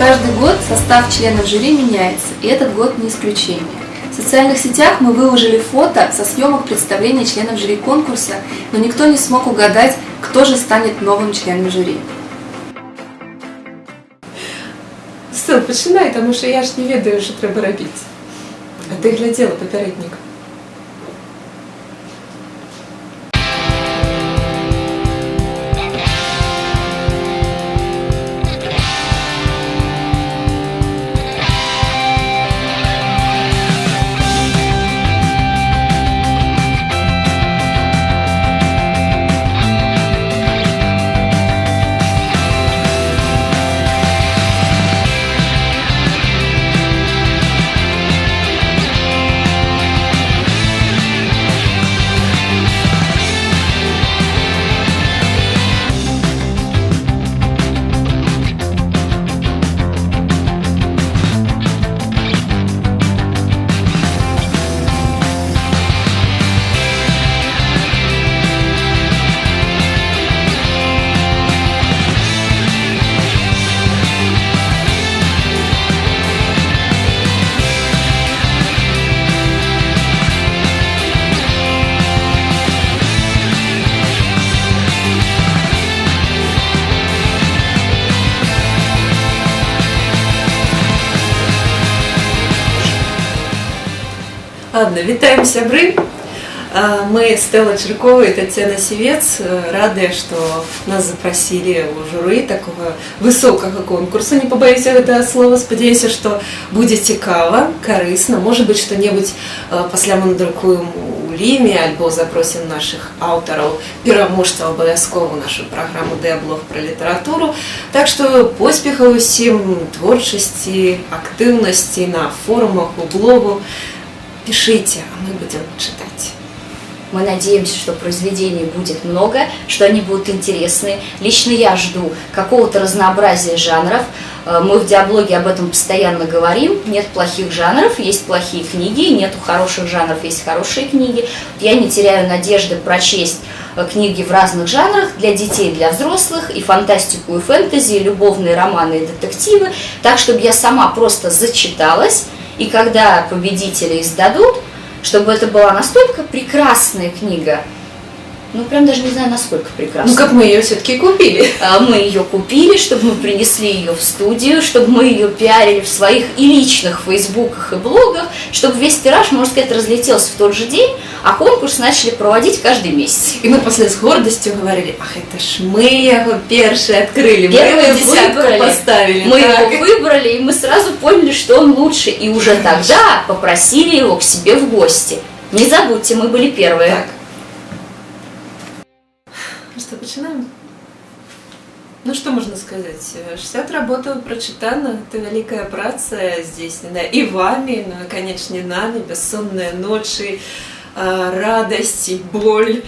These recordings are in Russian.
Каждый год состав членов жюри меняется, и этот год не исключение. В социальных сетях мы выложили фото со съемок представления членов жюри конкурса, но никто не смог угадать, кто же станет новым членом жюри. Стыл, починай, тому що я ж не ведаю, що треба робити. А ти глядела попередник. Ладно, вітаємо сябры. А, Мы Стелла Черкова и Татьяна Севец э, рады, что нас запросили у журы такого высокого конкурса. Не побоюсь этого слова. Спадзяюся, что будет цікава, карысна. Может быть, что-нибудь э, пасля мы надрукуем у Ліме, альбо запросим наших аўтараў пераможцаў абавязкова ў нашу праграму Дэблог про літаратуру. Так что поспехаў усім творчасці, актыўнасці на форумах, у блогу. Пишите, а мы будем читать. Мы надеемся, что произведений будет много, что они будут интересны. Лично я жду какого-то разнообразия жанров. Э, Мы в диаблоге об этом постоянно говорим. Нет плохих жанров, есть плохие книги, нету хороших жанров, есть хорошие книги. Я не теряю надежды прочесть э, книги в разных жанрах для детей, для взрослых, и фантастику, и фэнтези, и любовные романы, и детективы, так, чтобы я сама просто зачиталась, и когда победители издадут, чтобы это была настолько прекрасная книга, ну прям даже не знаю, насколько прекрасная. Ну как мы ее все-таки купили. А, Мы ее купили, чтобы мы принесли ее в студию, чтобы мы ее пиарили в своих и личных фейсбуках и блогах, чтобы весь тираж, можно сказать, разлетелся в тот же день, а конкурс начали проводить каждый месяц. И мы после с гордостью говорили, ах, это ж мы его первые открыли, мы Первые его десятку выбрали. поставили. Мы так. его выбрали, и мы сразу поняли, что он лучше, и уже тогда попросили его к себе в гости. Не забудьте, мы были первые. Так. Ну что, начинаем? Ну что можно сказать? 60 работаў прочитано, это великая праца здзейсненая и вами, ну и, конечно, нами, бессонные ночи, а, радость и боль,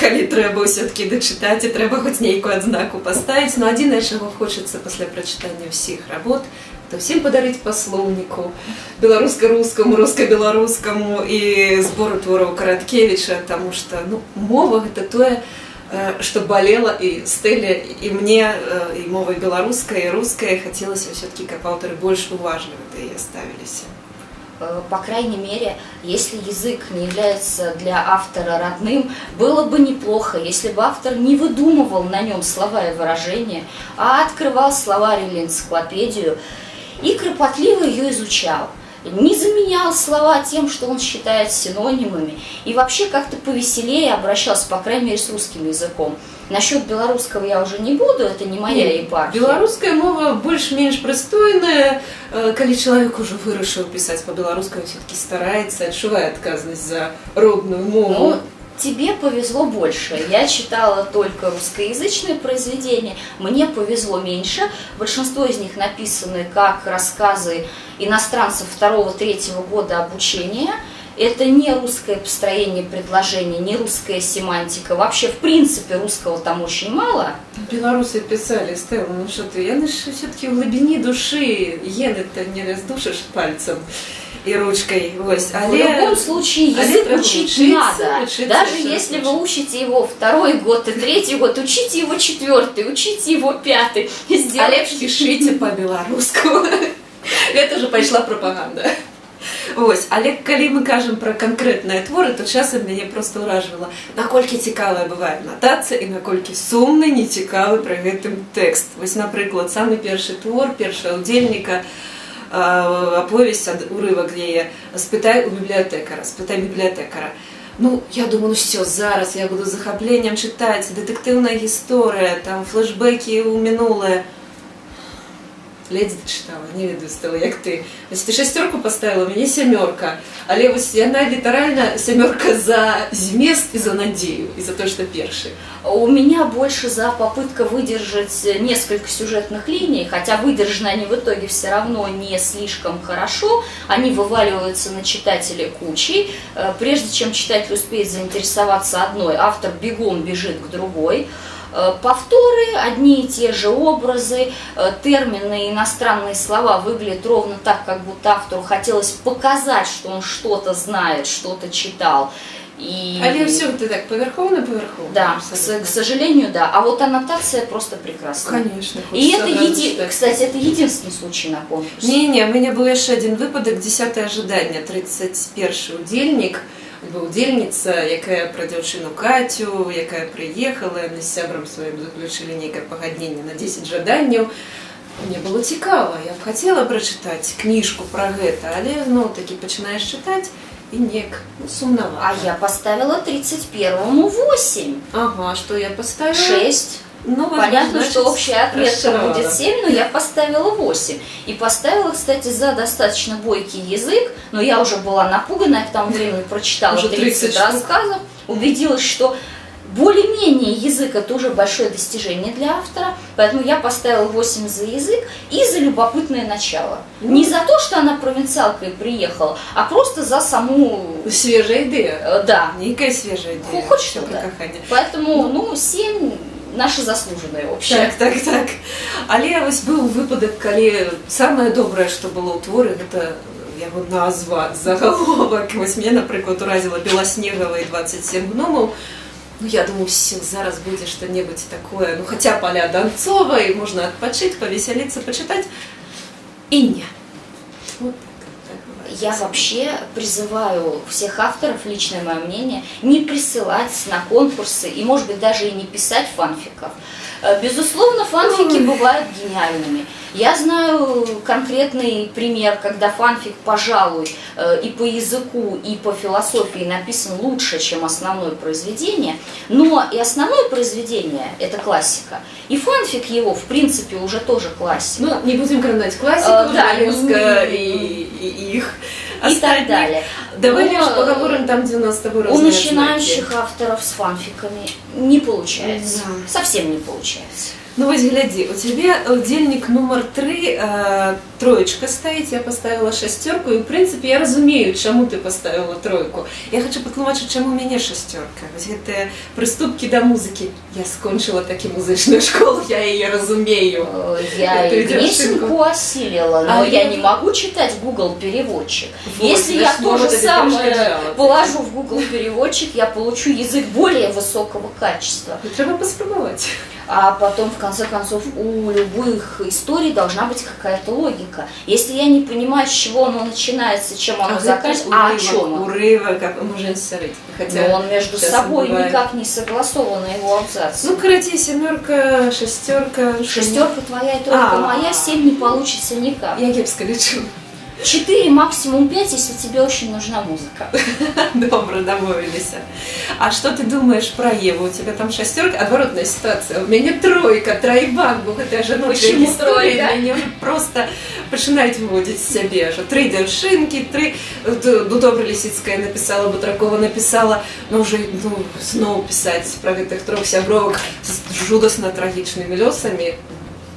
калі трэба все-таки дочитать, и трэба хоть нейкую адзнаку поставить. Но адзінае, чаго хочется после прочитания всех работ, то всем подарить по словнику беларуска-рускаму, руска-беларускаму і збору твораў Караткевича, потому что ну, мова гэта тое, э, что болело и Стелле, и мне, э, и мовой белорусской, и русской. Хотелось все-таки, как авторы, больше да и оставились. Э, по крайней мере, если язык не является для автора родным, было бы неплохо, если бы автор не выдумывал на нем слова и выражения, а открывал словарь или энциклопедию и кропотливо ее изучал Не заменял слова тем, что он считает синонимами, и вообще как-то повеселее обращался, по крайней мере, с русским языком. Насчет белорусского я уже не буду, это не моя епархия. Беларуская мова больш-менш прыстойная Э, калі чалавек ужо вырашыў пісаць па-беларускаму все-таки стараецца адчувае адказнасць за родную мову Ну, тебе повезло больше. Я читала только русскоязычные произведения. Мне повезло меньше. Большинство из них написаны как рассказы иностранцев второго-третьего года обучения. Это не русское построение предложений, не русская семантика. Вообще, в принципе, русского там очень мало. беларусы писали Стелла, ну что ты ж все-таки в глубине души ены-то не раздушишь пальцем і ручкой. Ось. В любом случае але язык треба учить учиться, надо. учиться, Даже учиться, если вы учиться. учите его второй год и третий год, учите его четвертый, учите его пятый. Сделайте- А лепш пішыце па-беларуску. Гэта же пайшла прапаганда. Вось, але калі мы кажам пра канкрэтныя творы, то часам мяне проста ўражвала, наколькі цікавая бывае натацыя і наколькі сумны, нецікавы пры гэтым тэкст. Вось, напрыклад, самы першы твор першага ўдзельніка аповесць ад урывак яе спытай у бібліятэкара, спытай бібліятэкара. Ну, я думаю, ну все, зараз я буду з захапленнем чытаць дэтэктыўная гісторыя, там флешбекі ў мінулае. Ледзь дачытала, не ведаю стала, як ты. Вось ты шасцёрку паставіла, у мяне сямёрка. Але вось яна літаральна сямёрка за змест і за надзею, і за то, што першы. У меня больше за попытка выдержать несколько сюжетных линий, хотя выдержаны они в итоге все равно не слишком хорошо, они вываливаются на читателя кучей. Э, Прежде чем читатель успеет заинтересоваться одной, автор бегом бежит к другой. Э, Повторы, одни и те же образы, э, термины, иностранные слова выглядят ровно так, как будто автору хотелось показать, что он что-то знает, что-то читал. И... Але ўсё ты так павярхоўна павярхоўна. Да, к, с- к сожалению, да. А вот аннотация просто прекрасная. Конечно. И хочется это, одразу еди... читать. кстати, это единственный случай на конкурсе. Не-не, у меня был яшчэ адзін выпадак 10 ожидання 31 удзельнік альбо удзельніца якая пра дзяўчыну кацю якая прыехала яны з сябрам сваім заключылі нейкае пагадненне на 10 жаданняў мне было цікава я б хацела прачытаць кніжку пра гэта але зноў такі пачынаеш чытаць і неяк ну, сумнавата А я поставила 31-му 8. ага что я поставила 6. ну, Понятно, значит, что общая отметка будет 7, но я поставила 8. И поставила, кстати, за достаточно бойкий язык, но я уже была напугана, я к тому времени прочитала Уже 30, 30 штук. рассказов, убедилась, что более-менее язык это уже большое достижение для автора, поэтому я поставила 8 за язык и за любопытное начало. Не за то, что она провинциалкой приехала, а просто за саму... свежая ідэя э, Да, нейкая свежая ідэя Хоть что, про да. каханне поэтому, ну, 7 наше заслуженное общее. Так, так, так. Але вось быў выпадак, калі самае добрае, што было ў творы, гэта яго назва, загаловак. Вось мне, напрыклад, уразіла Беласнегава і 27 гномаў. Ну, я думаю, все, зараз будзе што-небудзь такое, ну, хаця паля Донцова, і можна адпачыць, павесяліцца, пачытаць. І не. Вот так, так бывает. Я вообще призываю всех авторов, личное мое мнение, не присылать на конкурсы и, может быть, даже и не писать фанфиков. Э, Безусловно, фанфики бывают гениальными. Я знаю конкретный пример, когда фанфик, пожалуй, э, и по языку, и по философии написан лучше, чем основное произведение, но и основное произведение – это классика, и фанфик его, в принципе, уже тоже классика. Ну, не будем кранаць класіку, Э, да, Жвалевска не- і, і іх. и так Астатніх. далее. Давай Но, лишь поговорим там, где у нас с тобой У разные начинающих знаки. авторов с фанфиками не получается. Да. Совсем не получается. Ну вось глядзі, у цябе удзельнік нумар 3 э, троечка стаіць, я поставила шасцёрку і ў прынцыпе я разумею, чаму ты поставила тройку. Я хочу патлумачыць, чаму у мяне шасцёрка. Вось гэтыя прыступкі да музыкі. Я скончыла такі музычную школу, я яе разумею. Э, Я Это и идёшь песенку ошибку. осилила, но А я я- не могу читать Google переводчик. Вот, Если я значит, то вот же это самое перешкоджало. положу в Google переводчик, я получу язык более высокого качества. Ну, Треба паспрабаваць. а потом, в конце концов, у любых историй должна быть какая-то логика. Если я не понимаю, с чего оно начинается, чем оно а заканчивается, а о чем оно? Урывок, как можно сорыть. Хотя Но он между собой бывает. никак не согласован, а его абзац. Ну, короче семерка, шестерка. Шестерка твоя и тройка а моя, семь не получится никак. Я кепско лечу. 4, максимум 5, если тебе очень нужна музыка. Добро, домовились. А что ты думаешь про Еву? У тебя там шестерка, оборотная ситуация. У меня тройка, троебан был. Это же ну, Почему тройка? Да? Меня просто починает выводить себе же. Три дершинки, три... Э, ну, добре Лисицкая написала, Бутракова написала. но уже ну, снова писать про этих трех сябровок с жудосно трагичными лесами.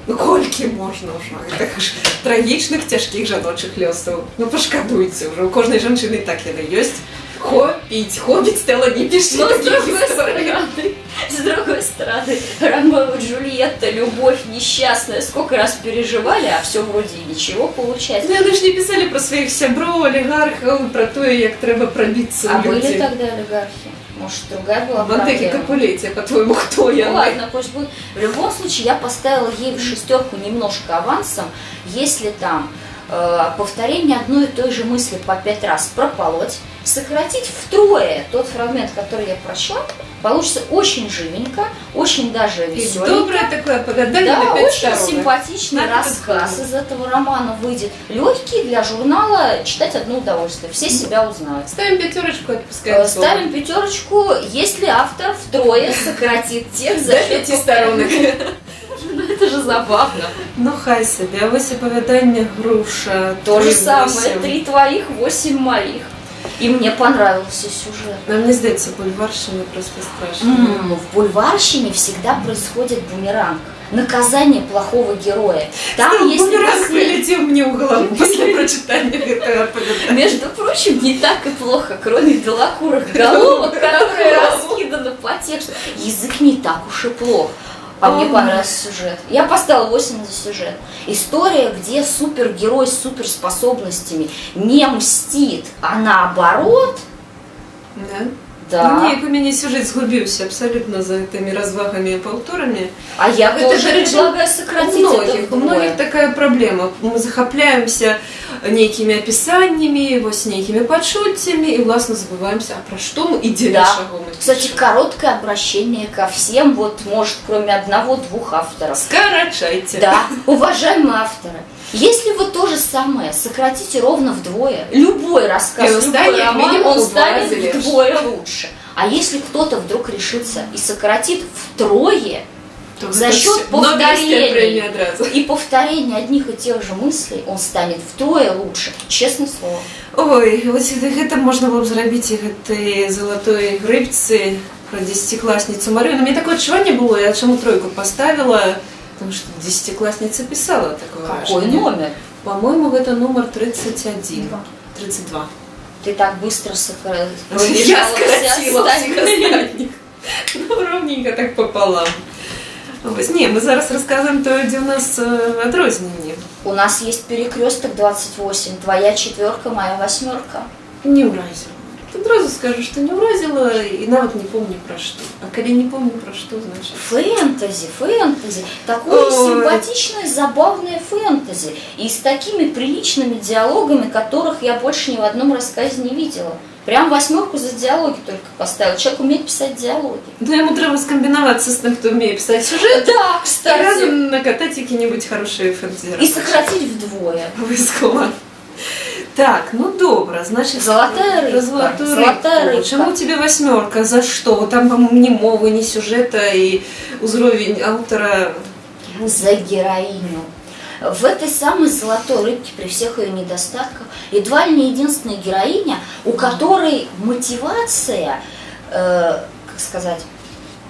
Ну, колькі можна ўжо гэтых ж трагічных цяжкіх жаночых лёсаў. Ну пашкадуйце ўжо у кожнай жанчыны так яны ёсць. Хопіць, хопіць стала не пішці Но с такіх другой гісторый. стороны, С другой стороны, Ромео и Джульетта, любовь несчастная, сколько раз переживали, а все вроде и ничего получается. Ну, вони ж не писали про своїх сябров, олігархів, про те, як треба пробитися А в были люди. тогда олигархи? Может, другая была В Антеке? Капулете, по-твоему, кто я? Ну ладно, пусть будет. В любом случае, я поставила ей в шестерку немножко авансом, если там повторение одной и той же мысли по пять раз прополоть, сократить втрое тот фрагмент, который я прочла, получится очень живенько, очень даже веселенько. доброе такое погадание Да, очень сторон. симпатичный Надо рассказ из этого романа выйдет. Легкий для журнала, читать одно удовольствие. Все себя узнают. Ставим пятерочку, отпускаем Э, Ставим пятерочку, если автор втрое сократит текст за счет сторонок. Это же забавно. Ну, хай себе, а оповідання груша. То же самое, три твоих, восемь моих. И мне понравился сюжет. Нам не здається, бульварщина просто страшно. М, В бульварщине всегда происходит бумеранг. Наказание плохого героя. Там, Там если бумеранг после- прилетел мне в голову после прочитания этого оповедания. Между прочим, не так и плохо, кроме белокурых головок, которые раскиданы по тексту. Язык не так уж и плох. А мне понравился сюжет. Я поставила 8 за сюжет. История, где супергерой с суперспособностями не мстит, а наоборот, Да? да. Ну, ні, у мене сюжет згубився абсолютно за этими розвагами і повторами. А я Это тоже же предлагаю У сократить это многих, у вдвое. многих такая проблема. Мы захопляемся некими описаниями, ось некими подшуттями, и власне забываемся, а про что мы и Да. шагом мы Кстати, короткое обращение ко всем, вот, может, кроме одного-двух авторов. Скорочайте. Да, уважаемые авторы, если вы то же самое сократите ровно вдвое, любой рассказ, И он любой роман, он станет вдвое лучше. А если кто-то вдруг решится и сократит втрое, То За это счет всё. Нобелевская повторений. премия одразу. и повторение одних и тех же мыслей, он станет втрое лучше. Честное слово. Ой, ось гэта можна было б зрабіць і гэтай залатой грыбцы про десятиклассницу Марию. Но мне такое адчуванне было, я чаму тройку поставила, потому что десятиклассница писала такое Какой выражение. номер? По-моему, это номер 31. Два. 32. Ты так быстро сократила. Я скоротила всіх остальних. Ну, ровненько так пополам. Ось, ні, ми зараз розказуємо то, де у нас е, відрознення. У нас есть перекресток 28. Твоя четверка, моя восьмерка. Не уразила. Одразу скажу, що не уразила і навіть не помню про що. А коли не помню про що, значить. Фэнтези, фэнтези. Такое Ой. симпатичное, забавное фэнтези. И с такими приличными диалогами, которых я больше ни в одном рассказе не видела. Прям восьмерку за диалоги только поставил. Человек умеет писать диалоги. Ну, йому треба скомбінуватися з тим, хто вміє писати сюжет, Да, і кстати. разом накатати які-небудь хороші фэнтезі. И сократить вдвое. Обов'язково. Так, ну добре, значить, Золотая про рыбка. золотую Золотая рыбку. рыбка. Чому тебе восьмерка? За що? Там, по-моєму, ні мови, ні сюжета, і узровень автора. За героиню. В этой самой золотой рыбке, при всех ее недостатках, едва ли не единственная героиня, у которой мотивация, э, как сказать,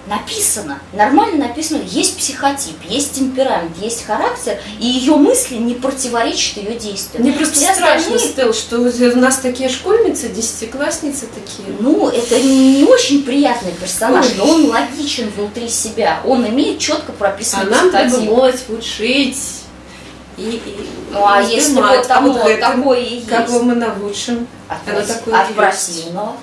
написана, нормально написано, есть психотип, есть темперамент, есть характер, и ее мысли не противоречат ее действиям. Мне просто Все страшно, остальные- Стел, что у нас такие школьницы, десятиклассницы такие. Ну, это не очень приятный персонаж, Ой. но он логичен внутри себя, он имеет четко А прописанный нам треба психотип. молодь учить. И, и Ну, а если узнавать, вот там вот это, такое и есть. Как мы научим? От, Оно прос- такое от противного.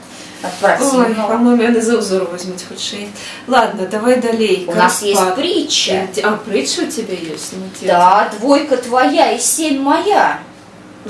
От Ой, по-моему, я за узор возьмуть худший. Ладно, давай далей. У нас есть Карпат. притча. А, притча у тебя есть? Ну, Да, двойка твоя и семь моя.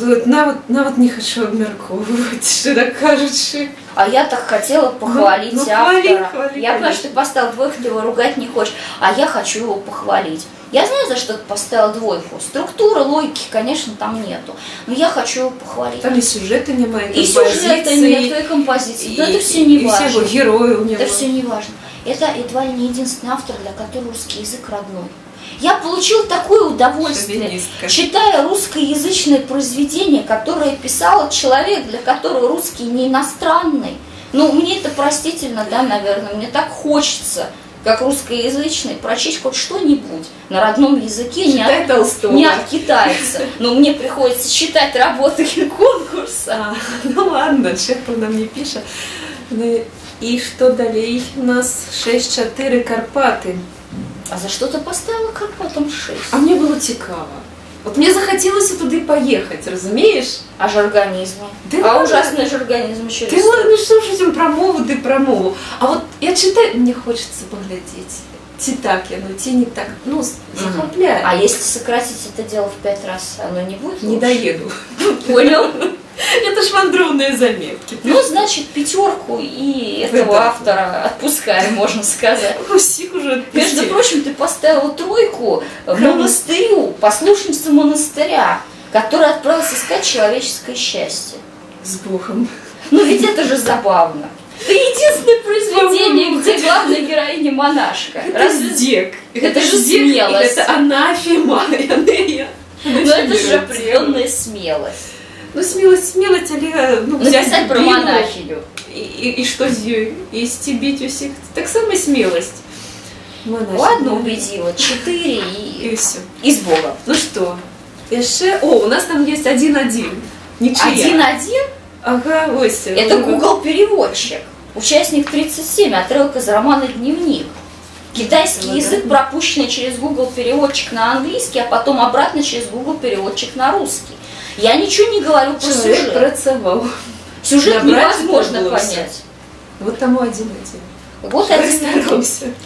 Навод, навод не хочу обмерковывать, что так кажучи. А я так хотела похвалить ну, автора. хвали, хвали, я понимаю, что ты поставил двойку, ты его ругать не хочешь, а я хочу его похвалить. Я знаю, за что ты поставил двойку. Структуры, логики, конечно, там нету. Но я хочу его похвалить. Там и сюжета нема, и и сюжета композиции, нет, и композиции. и, Но это все и не все важно. его герои у него. Это все не важно. Это едва ли не единственный автор, для которого русский язык родной. Я получил такое удовольствие, читая русскоязычное произведение, которое писал человек, для которого русский не иностранный. Ну, мне это простительно, да, наверное, мне так хочется, как русскоязычный, прочесть хоть что-нибудь на родном языке, не Читай от, Толстого. не от китайца. Но мне приходится читать работы конкурса. А, ну ладно, Чехов нам не пишет. Ну, І що далі? У нас 6-4 Карпати. А за що ти поставила Карпатам 6? А мені було цікаво. От мені захотілося туди поїхати, розумієш? А ж организмы? Да а ладно. ужасный же организм еще Ти ладно, що ж цим про мову, ти про мову. А от я читаю, мені хочеться поглядіти. Ті так, я, ну ті не так. Ну, с- захопляє. А если сократить это дело в пять раз, оно не будет Не лучше? доеду. Понял? Это ж вандровные заметки. Ну, значит, пятерку и этого Да. автора отпускаем, можно сказать. У всех уже Между отпустили. прочим, ты поставила тройку Кому? монастырю, послушнице монастыря, который отправился искать человеческое счастье. С Богом. Ну ведь это же забавно. Это единственное произведение, где главная героиня монашка. Это Разве здек. Это же здек, и смелость. Это анафема. Анея. Ну это же определенная смелость. Ну, смелость, смелость, але ну, взять Написать про Біблію монахиню. І, і, і що з нею? І стібіть усіх. Так само смелость. Монахиня. Ладно, убедила. Четыре и, І все. и с Богом. Ну що? Ще... О, у нас там є один-один. Ничья. Один-один Ага, ось. Это Google переводчик. Участник 37, отрывок из романа Дневник. Китайский Ну да. язык, пропущенный через Google переводчик на английский, а потом обратно через Google переводчик на русский. Я ничего не говорю про Чоловік сюжет. працював. Сюжет Набрать невозможно понять. Вот тому один-один. Вот один.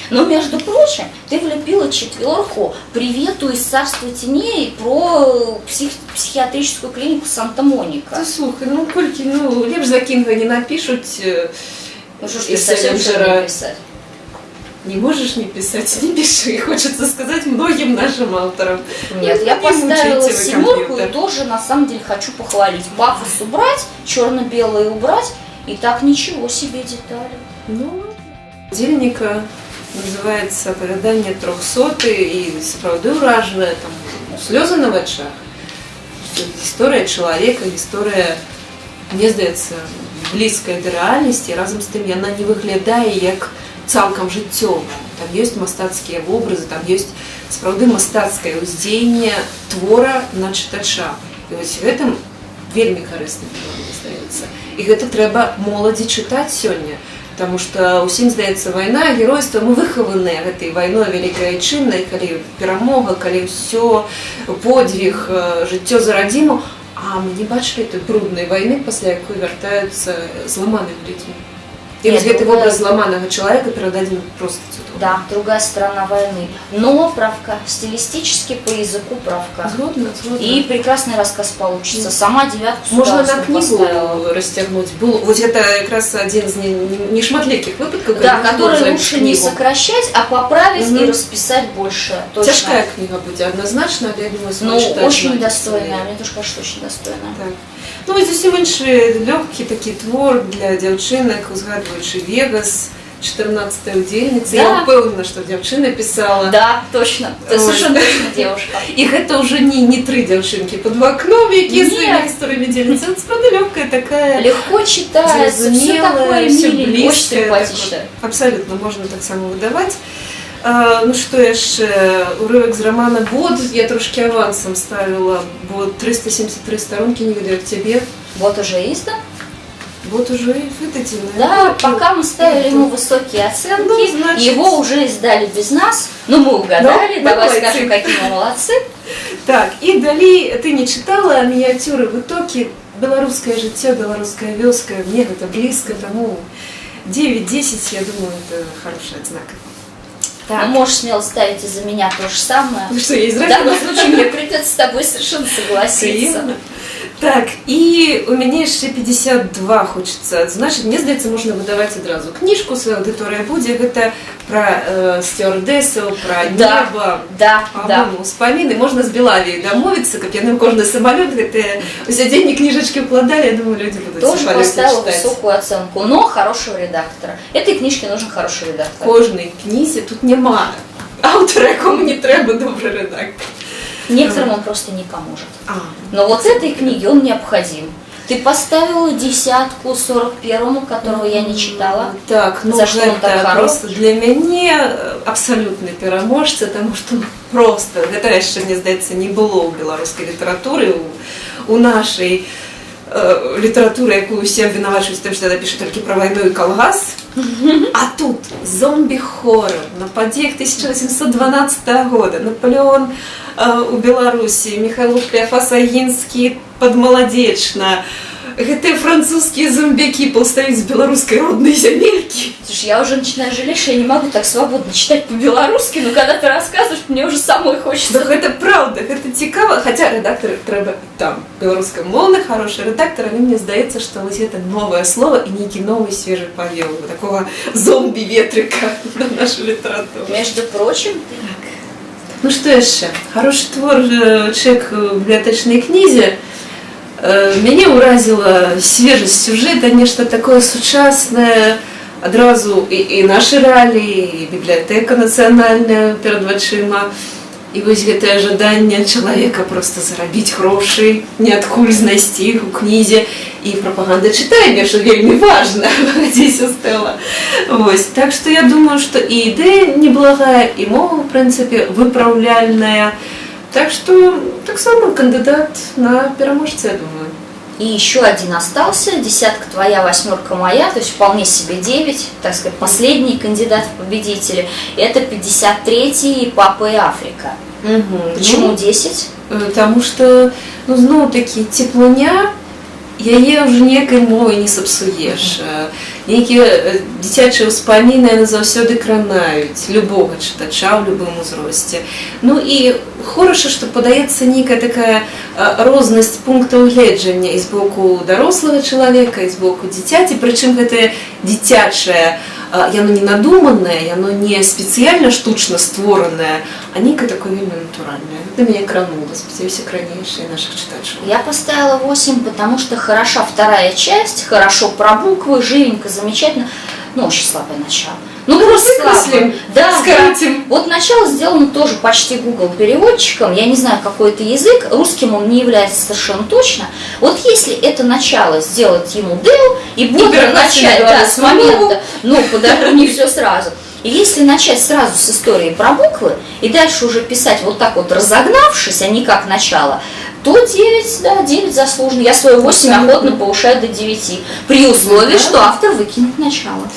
Но, между прочим, ты влепила четверку привету из царства теней про псих- психиатрическую клинику Санта-Моника. Та слухай, ну кольки, ну лепш за Кінга не напишуть, е, Ну что ж ты совсем не писать? не можешь не писать, не пиши. Хочется сказать многим нашим авторам. Нет, я Не поставила мучайте вы семерку и компьютер. тоже на самом деле хочу похвалить. Пафос убрать, черно-белое убрать, и так ничего себе детали. Ну, Дільника називається «Оповідання трьохсоти» і справді уражує там ну, сльози на очах. Це Історія чоловіка, історія, мені здається, близька до реальності, і разом з тим вона не виглядає як цілком життєва. Там є мастацькі образи, там є справді мастацьке уздіяння твора на читача. І ось в этом вельмі карисна мені здається. І гэта трэба моладзі чытаць сёння. Таму што ўсім здаецца вайна, геройства мы выхаваныя гэтай вайной вялікай айчыннай, калі перамога, калі ўсё подвиг, э, жыццё за радзіму, а мы не бачылі той бруднай вайны, пасля якой вяртаюцца зламанымі людзьмі. І Нет, вось гэты другая- вобраз зламанага чалавека перададзены просто цудоўна. Да, другая сторона войны. Но правка, стилистически по языку правка. Згодна, згодна. И прекрасный рассказ получится. Сама девятку с Можна на удовольствием книгу поставила. расцягнуць. Был вот это якраз один з нешматлікіх выпадкаў, Да, калі который можна лучше не книгу. сокращать, а поправить Мгм. и расписать больше. Точно. Тяжкая книга будет однозначно, але я думаю, Ну, зможу читати очень навіть достойная. своє. Мне тоже кажется, очень достойная. Так. Ну, ось зовсім інший легкий такий твор для дівчинок, згадуючи Вегас, 14 удільниця. Да. Я впевнена, що дівчина писала. Да, точно. Ты Ой. совершенно точно девушка. І гэта вже не, не три дівчинки під вікном, які Ні. своїми історіями діляться. Це справді легка така. Легко читается, все Зрозуміле, такое все миленькое, очень близьке, симпатично. Абсолютно можна так само видавати. А, ну що яшчэ уривок з романа Бод я трошки авансом ставила, бо 373 сторонки не ведаю к тебе. Вот уже издан. Вот уже и выдадено. Да, пока мы ставили ему высокие оценки, Ну, значит- его уже издали без нас, но мы угадали, Ну, давай молодцы. скажем, какие мы молодцы. Так, і далі ти не читала мініатюри витоки «Белорусское життя, белорусская вёска». Мне это близко, тому 9-10, я думаю, это хороший знак. так, можешь смело ставить из-за меня то же самое. ну что, есть В данном случае мне придется с тобой совершенно согласиться. Приємно. Так, і у мене ще 52 хочеться адзначыць. Мне здаецца, можна выдаваць адразу кніжку, свая аўдыторыя будзе гэта пра э, сцюардэсаў, пра Да. неба, Да, да. По-моему, успаміны можна з Белавіяй дамовіцца, каб яны ў кожны самалёт гэтыя сядзенні кніжачкі ўкладалі, я думаю, людзі будуць Тоже самалёце поставила чытаць. высокую оценку, но хорошего редактора. Этой книжке нужен хороший редактор. Кожнай кнізе тут няма аўтара, якому не трэба добры рэдактор. Некоторым он просто не поможет. А, Но вот этой книге он необходим. Ты поставила десятку 41-му, которого я не читала. Так, ну За што он так хорош? просто для мяне э, абсалютны пераможца, таму што ну, просто гэта яшчэ мне здаецца не было ў беларускай літаратуры у, у нашай э, літаратура, яку усе абвінавачваюць тым, што яна піша толькі пра вайну і калгас. А тут зомби-хоррор на падзеях 1812 года, Наполеон э, у Беларусі, Михаил Клеофас Агінскі падмаладзечна, гэтыя французскія зомбякі паўстаюць з беларускай роднай зямелькі. Слушай, я уже начинаю жалеть, что я не могу так свободно читать по-белорусски, но когда ты рассказываешь, мне уже самой Да хочется. гэта правда, гэта цікава, хаця рэдактары трэба там беларускамоўны хороший рэдактор, але мне здаецца, што вось гэта новае слово і нейкі новы свежы павел такого зомби-ветрыка на нашу літаратуру. Между прочим, Ну што яшчэ хорошы твор э, чэк у бібліятэчнай кнізе Э, мяне ўразіла свежасць сюжэта нешта такое сучаснае адразу і, і нашы рэаліі і бібліятэка нацыянальная перад вачыма і вось гэтае жаданне чалавека просто зарабіць грошы неадкуль знайсці іх у кнізе і прапаганда чытання що вельмі важна здесь стэла Вось так што я думаю што і ідэя неблагая і мова в прынцыпе выпраўляльная так што таксама кандыдат на пераможца я думаю и еще один остался, десятка твоя, восьмерка моя, то есть вполне себе 9, так сказать, последний кандидат в победители. Это 53-й Папа и Африка. Почему 10? Ну, Таму што ну зноў такі цеплыня яе ўжо некай мовай не сапсуеш. Нейкія э, дзіцячыя ўспаміны яны заўсёды кранаюць любога чытача ў любым узросце. Ну і хораша, што падаецца нейкая такая а, рознасць пунктаў гледжання і з боку дарослага чалавека і з боку дзіцяці, прычым гэтае дзіцячае а, яно не надуманае, яно не спецыяльна штучна створанае, а нейкае такое вельмі натуральнае. Гэта мяне кранула, спадзяюся кранейшыя нашых чытачоў. Я поставила 8, потому что хороша вторая часть, хорошо про буквы, живенько, замечательно. Ну, очень слабое начало. Ну, просто слабое. Выкреслим, Да, скоротим. да. Вот начало сделано тоже почти Google переводчиком. Я не знаю, какой это язык. Русским он не является совершенно точно. Вот если это начало сделать ему Dell и бодро начать да, с мову. момента, ну, подожди, не все сразу. И если начать сразу с истории про буквы и дальше уже писать вот так вот разогнавшись, а не как начало, то 9, да, 9 заслуженно. Я свою 8 Абсолютно. охотно повышаю до 9. При условии, Да. что автор выкинет начало.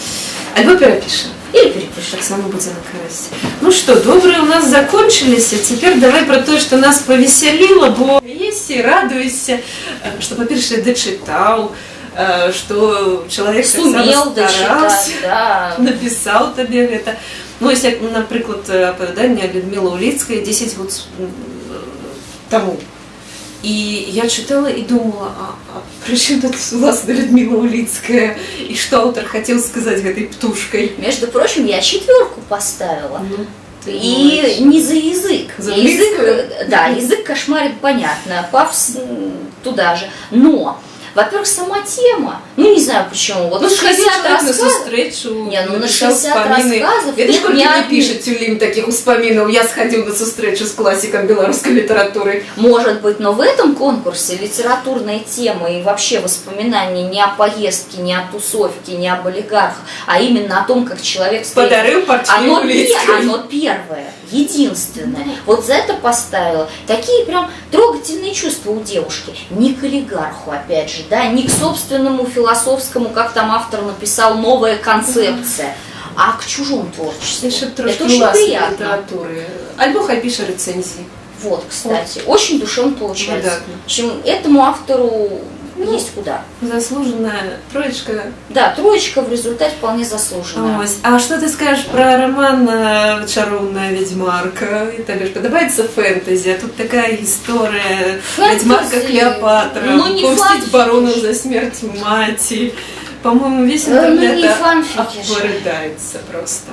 Альбо перапішем Или перепишет. Таксама будзе на карысць. Ну што, добрыя у нас закончыліся. Цяпер давай пра тое, што нас павесяліла, бо есі, радуйся, э, што па-першае дачытаў, э, што чалавек Сумел таксама стараўся. дочитать, да. напісаў табе гэта ну ось як напрыклад апавяданне Людмила Уліцкая 10 год с- м, э, таму і я чытала і думала а, а прычым тут власна Людмила Уліцкая і што аўтар хацеў сказаць гэтай птушкай Между прочим, я четверку поставила. ну, ты И думаешь. не за язык. За язык, английскую? э, да, язык кошмарит, понятно. Пафос м, туда же. Но, во-первых, сама тема, ну не знаю почему, вот Ну, 60 сходил человек на рассказов, сустрэчу, Не, ну на написал 60 успаміны. рассказов Ведаеш, нет колькі ни не одной. піша тюлім такіх успамінаў. Я схадзіў на сустрэчу з класікам беларускай літаратуры. Может быть, но в этом конкурсе литературная тема и вообще воспоминания не о поездке, не о тусовке, не об олигархах, а именно о том, как человек встретил Подарыў партію Оно, пе- Уліцкай. оно первое, единственное. Вот за это поставила. Такие прям трогательные чувства у девушки. Не к олигарху, опять же, да, не к собственному философскому, как там автор написал, новая концепция, а к чужому творчеству. Яшчэ трошки это очень уласнай приятно. літаратуры. Альбо хай піша рэцэнзіі. Вот, кстати, очень душевно получается. Выдатно. В общем, этому автору Ну, есть куда. Заслуженая троечка. Да, троечка в результате вполне заслуженная. Ось. А што ты скажаш пра роман э, чароўная вядзьмарка? І табе ж падабаецца фэнтэзі, а тут такая гісторыя Фэнтэзі? вядьмарка Клеопатра, Ну, не помсціць фанфікі барону ж. за смерць маці. По-моему, весь Э, ну, интернет не фанфики же. обрыдается просто.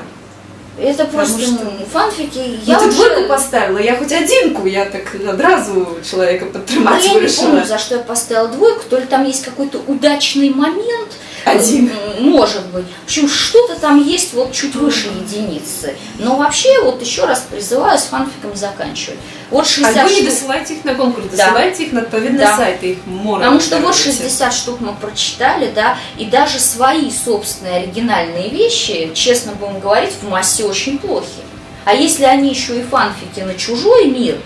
Это просто что- ну, фанфики. Я Я ну, ты уже- двойку поставила, я хоть одинку, я так одразу человека Ну, подтримать я не помню, за что я поставила двойку, то ли там есть какой-то удачный момент. Один. Может быть. В общем, что-то там есть вот чуть выше единицы. Но вообще, вот еще раз призываю с фанфиками заканчивать. Вот 60 Альбо не штук. досылайте их на конкурс, Да. досылайте их на отповедные Да. сайты, их море. Потому что вот короче. 60 штук мы прочитали, да, и даже свои собственные оригинальные вещи, честно будем говорить, в массе очень плохи. А если они еще и фанфики на чужой мир,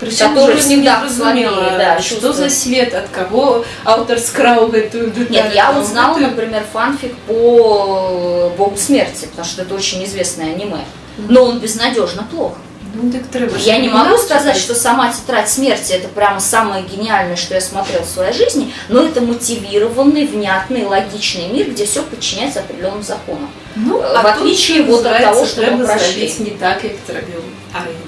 Причем не всегда разумела, слабее, да, что за свет, от кого автор скрал эту деталь. Нет, я узнала, это- например, фанфик по Богу смерти, потому что это очень известное аниме. Но он безнадежно плох. Ну, так Я не могу сказать, что что сама тетрадь смерти это прямо самое гениальное, что я смотрела в своей жизни, но это мотивированный, внятный, логичный мир, где все подчиняется определенным законам. Ну, в отличие тут, вот от того, треба пройшли. зробити не так, як це робив оригінал автор.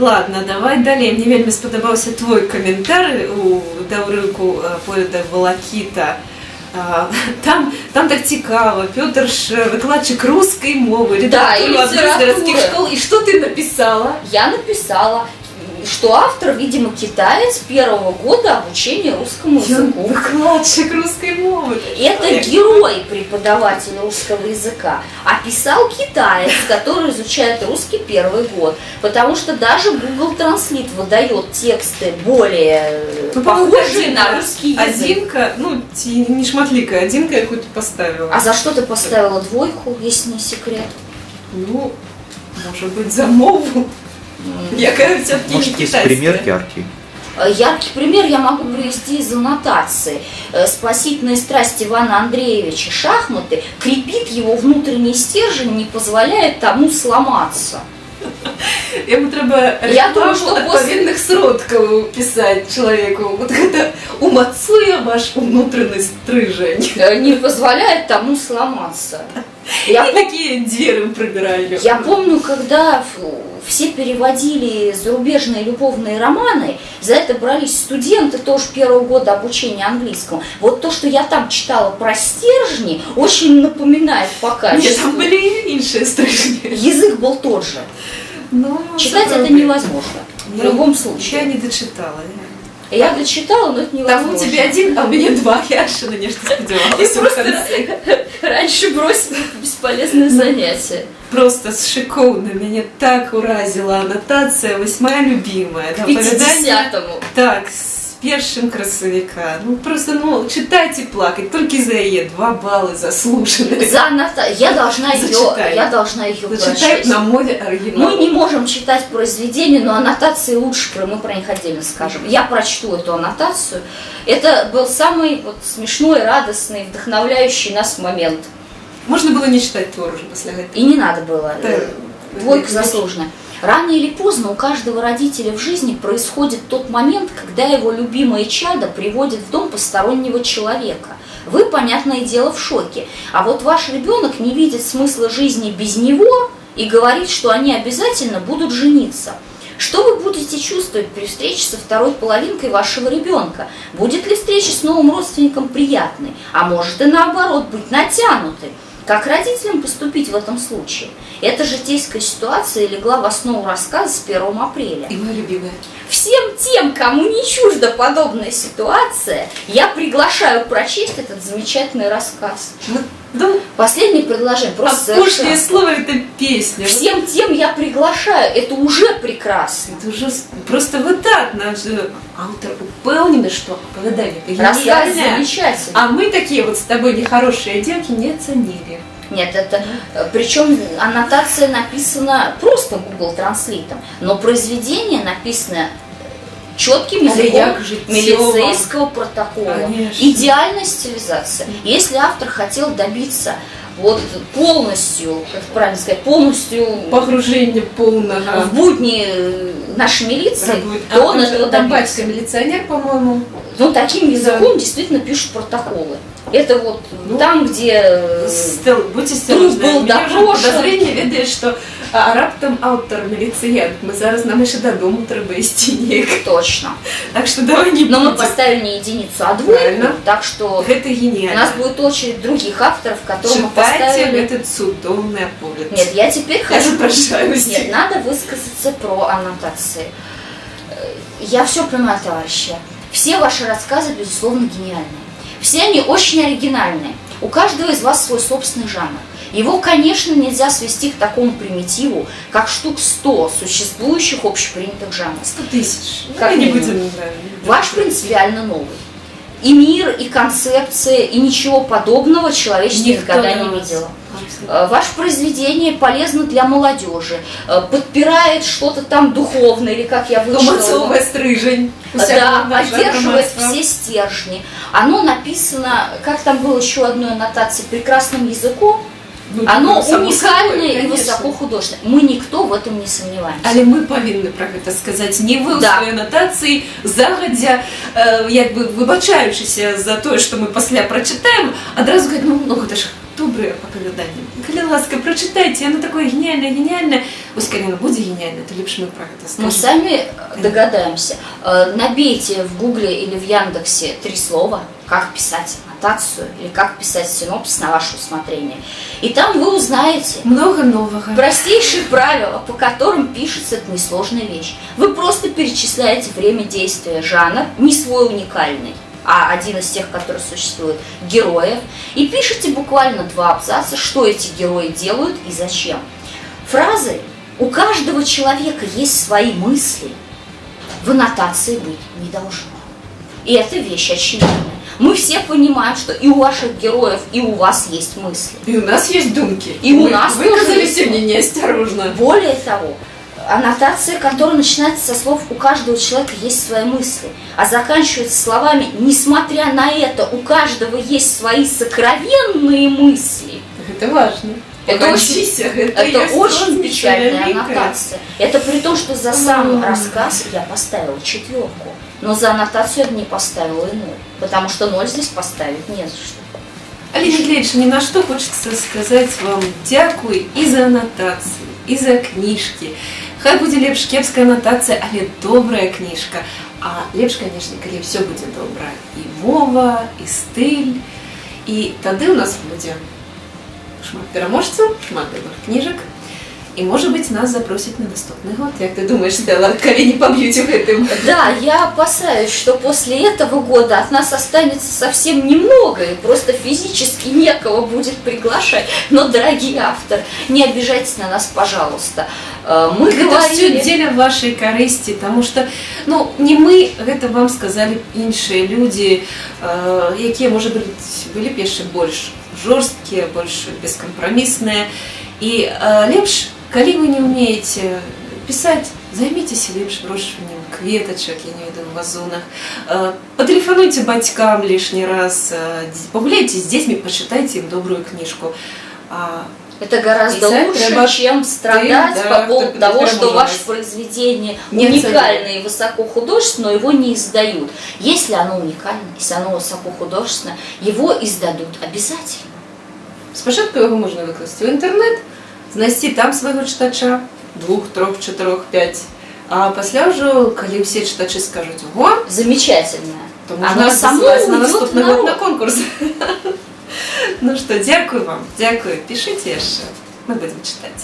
Ладно, давай далі. Мені вельми сподобався твій коментар у Даврику поїда Волокіта. А, Там, там так цікаво, Петр ж викладчик русської мови, Да, редактор і одной з городських літератури. школ. І що ти написала? Я написала, что автор, видимо, китаец первого года обучения русскому Я языку. викладчик русської мови. Это герой преподаватель русского языка. А писал китаец, который изучает русский первый год. Потому что даже Google Translate выдает тексты более Ну, похожие на русский язык. Одинка, ну, не шматлика, одинка яку ти поставила. А за что ты поставила двойку, если не секрет? Ну, може бути за мову. Яка все-таки Может, не есть китайська. пример яркий? Э, Яркий пример я могу привести из аннотации. Э, Спасительная страсть Ивана Андреевича шахматы крепит его внутренний стержень, не позволяет тому сломаться. Йому треба Я рекламу думаю, що відповідних сродків писати чоловіку. Вот это умацує ваш внутренний стрижень. Э, Не позволяет тому сломаться. Я, Я такі двері прибираю. я помню, когда ф- все переводили зарубежные любовные романы, за это брались студенты тоже первого года обучения английскому. Вот то, что я там читала про стержни, очень напоминает по Ні, качеству. там були і інші стрижні. Язык был тот же. Ну, Читать це это правда. невозможно. В Я- любом Я случае. не дочитала. Я дочитала, но это Там у тебе один, а у меня два. Я ще на нечто И просто раньше бросила бесполезное занятие. Просто шиковно. Меня так уразила аннотация, ось моя любимая. К 50-му. Так, з першим красовика. Ну просто ну читать и плакать. Только из-за ее два балла заслуженные. За аннота- Я должна ее, Зачитай. я должна ее прочесть. на море оригинал. Мы не можем читать произведения, но аннотации лучше, мы про них отдельно скажем. Я прочту эту аннотацию. Это был самый вот, смешной, радостный, вдохновляющий нас момент. Можно было не читать Тор уже после этого. И не надо было. Да. Двойка заслуженная. Рано или поздно у каждого родителя в жизни происходит тот момент, когда его любимое чадо приводит в дом постороннего человека. Вы, понятное дело, в шоке. А вот ваш ребенок не видит смысла жизни без него и говорит, что они обязательно будут жениться. Что вы будете чувствовать при встрече со второй половинкой вашего ребенка? Будет ли встреча с новым родственником приятной? А может и наоборот быть натянутой? Как родителям поступить в этом случае? Эта житейская ситуация легла в основу рассказа с 1 апреля. И моя любимая. Всем тем, кому не чужда подобная ситуация, я приглашаю прочесть этот замечательный рассказ. Ну, да, Последнее предложение, а просто пошлое совершенно. слово это песня. Всем тем я приглашаю, это уже прекрасно. Это уже просто вот так наш э, автор упевнений, что оповідання Рассказ гениальне. замечательный. А мы такие вот с тобой нехорошие девки не ценили. Нет, это причем аннотация написана просто Google Translate, но произведение написано четким языком милицейского протокола. Конечно. Идеальная стилизация. Если автор хотел добиться вот полностью, как правильно сказать, полностью Погружение полного. в будни э, нашей милиции, Работ- то А, он этого там добился. милиционер, по-моему. Ну, таким языком действительно пишут протоколы. Это вот Ну, там, где э, Стел, будь Труп осторожны. был допрошен. подозрение ведає, що а, раптом автор міліціянт. Ми зараз нам ще додому треба йти ніяк. точно. Так що давай не Но мы будем. поставили не единицу, а двойку, Правильно. так что Это у гениально. нас будет очередь других авторов, которым мы Читайте поставили... этот судовный оповед. Нет, я теперь Я хочу... запрошаюсь. Нет, надо высказаться про аннотации. Э, Я все понимаю, товарищи. Все ваши рассказы, безусловно, гениальные. Все они очень оригинальные. У каждого из вас свой собственный жанр. Его, конечно, нельзя свести к такому примитиву, как штук 100 существующих общепринятых жанров. 100 тысяч. Ну, Как не минимум. будем... да, Ваш принципиально новый. И мир, и концепция, и ничего подобного человечество Никто никогда не видело. Э, Ваше произведение полезно для молодежи, э, подпирает что-то там духовное, или как я вышла. Гомоцовая стрижень. Да, поддерживает все стержни. Оно написано, как там было еще одной аннотации, прекрасным языком. Ну, Оно само уникальное собой, и конечно. высоко художественное. Мы никто в этом не сомневаемся. Але ми повинні про це сказати. Не ви у Да. своїй анотації, загодя, е, якби вибачаючися за те, що ми після прочитаємо, одразу говорять, ну, ну це ж добре оповідання. Коли ласка, прочитайте, воно таке геніальне, геніальне. Ось коли воно буде геніальне, то ліпше ми про це Мы скажемо. сами э, догадаемся. Э, Набейте в Гугле или в Яндексе три слова, как писать аннотацию или как писать синопсис на ваше усмотрение. И там вы узнаете Много нового. простейшие правила, по которым пишется эта несложная вещь. Вы просто перечисляете время действия, жанр, не свой уникальный, а один из тех, которые существуют, героев, и пишете буквально два абзаца, что эти герои делают и зачем. Фразы «У каждого человека есть свои мысли» в аннотации быть не должно. И это вещь очевидная. Мы все понимаем, что и у ваших героев, и у вас есть мысли. И у нас есть думки. И у Мы нас выказали сегодня неосторожно. Более того, аннотация, которая начинается со слов «у каждого человека есть свои мысли», а заканчивается словами «несмотря на это, у каждого есть свои сокровенные мысли», Это важно. Это Погодись, это, это есть очень розница печальная великая. аннотация. Это при том, что за сам М. рассказ я поставила четверку, но за аннотацию я бы не поставила и ноль, потому что ноль здесь поставить не за что. Алина Глебович, ни на что хочется сказать вам дякую і за анотації, і за книжки. Хай буде лепш кепська анотація, але добрая книжка. А лепш, конечно, коли все буде добре. І мова, і стиль. І тоді у нас буде шмат переможців, шмат добрих книжок. І, може бути, нас запросять на наступний год. Як ти думаєш, Стелла, коли не поб'ють у гэтым? Да, я опасаюсь, что после этого года от нас останется совсем немного, и просто физически некого будет приглашать. Но, дорогие авторы, не обижайтесь на нас, пожалуйста. Э, Мы Гэта говорили... все дзеля вашай карысці тому что ну не мы гэта вам сказали іншыя людзі э, якія можа быть былі б яшчэ больш жорсткія больш бескампрамісныя і э, лепш калі вы не умееце пісаць займіцеся лепш вырошчваннем кветачак я не ведаю вазонах э, патэлефануйце бацькам лішні раз э, пагуляйце з дзецьмі пачытайце ім добрую кніжку а, Это гораздо Писать лучше, треба чем страдать ты, да, по поводу ты- того, ты что можешь. ваше произведение Не уникальное и высокохудожественное, но его не издают. Если оно уникальное, если оно высокохудожественное, его издадут обязательно. Спочатку його можна викласти в інтернет, знайти там свого читача, двох, трьох, чотирьох, п'ять. А після вже, коли всі читачі скажуть ого, Замечательное. то Оно можна само засилати на уйдет наступний в год народ. на конкурс. Ну що, дякую вам, дякую. Пишіть ще. Ми будемо читати.